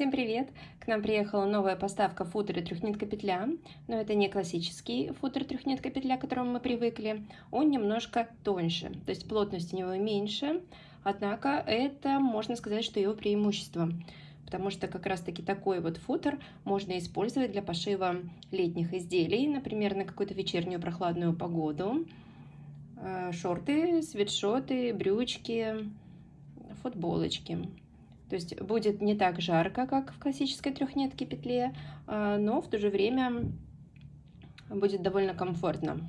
Всем привет! К нам приехала новая поставка футера трехнитка петля, но это не классический футер трехнитка петля, к которому мы привыкли, он немножко тоньше, то есть плотность у него меньше, однако это, можно сказать, что его преимущество, потому что как раз таки такой вот футер можно использовать для пошива летних изделий, например, на какую-то вечернюю прохладную погоду, э, шорты, свитшоты, брючки, футболочки. То есть будет не так жарко, как в классической трехнитке петле, а, но в то же время будет довольно комфортно.